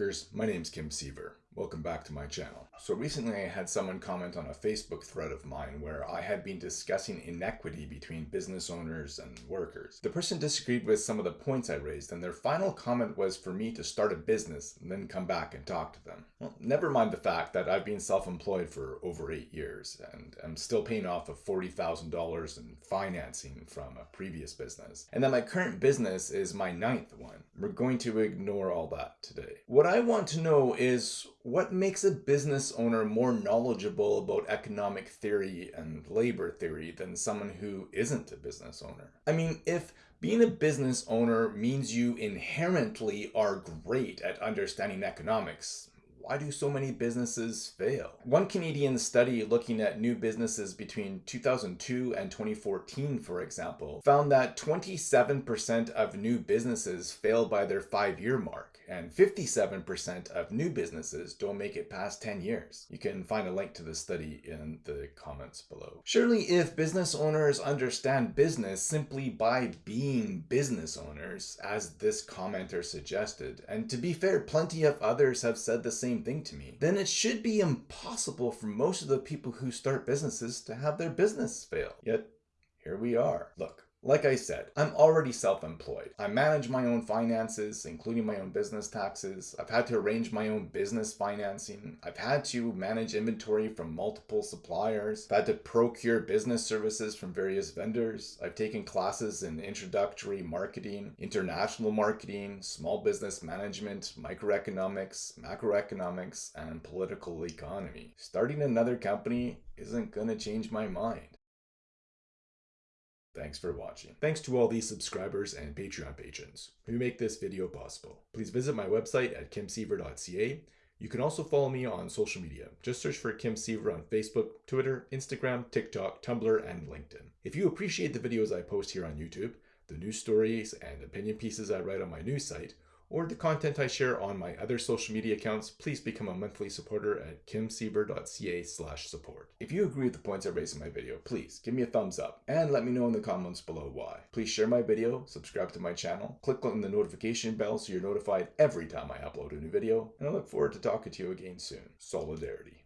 workers, my name's Kim Siever. Welcome back to my channel. So recently I had someone comment on a Facebook thread of mine where I had been discussing inequity between business owners and workers. The person disagreed with some of the points I raised and their final comment was for me to start a business and then come back and talk to them. Well, never mind the fact that I've been self-employed for over eight years and I'm still paying off of $40,000 in financing from a previous business and that my current business is my ninth one. We're going to ignore all that today. What I want to know is what makes a business owner more knowledgeable about economic theory and labor theory than someone who isn't a business owner? I mean, if being a business owner means you inherently are great at understanding economics, why do so many businesses fail? One Canadian study looking at new businesses between 2002 and 2014, for example, found that 27% of new businesses fail by their five-year mark, and 57% of new businesses don't make it past 10 years. You can find a link to the study in the comments below. Surely if business owners understand business simply by being business owners, as this commenter suggested, and to be fair, plenty of others have said the same thing to me, then it should be impossible for most of the people who start businesses to have their business fail. Yet, here we are. Look, like I said, I'm already self-employed. I manage my own finances, including my own business taxes. I've had to arrange my own business financing. I've had to manage inventory from multiple suppliers. I've had to procure business services from various vendors. I've taken classes in introductory marketing, international marketing, small business management, microeconomics, macroeconomics, and political economy. Starting another company isn't gonna change my mind. Thanks for watching. Thanks to all these subscribers and Patreon patrons who make this video possible. Please visit my website at kimsiever.ca. You can also follow me on social media. Just search for Kim Siever on Facebook, Twitter, Instagram, TikTok, Tumblr, and LinkedIn. If you appreciate the videos I post here on YouTube, the news stories and opinion pieces I write on my news site, or the content I share on my other social media accounts, please become a monthly supporter at kimsiever.ca slash support. If you agree with the points I raised in my video, please give me a thumbs up and let me know in the comments below why. Please share my video, subscribe to my channel, click on the notification bell so you're notified every time I upload a new video, and I look forward to talking to you again soon. Solidarity.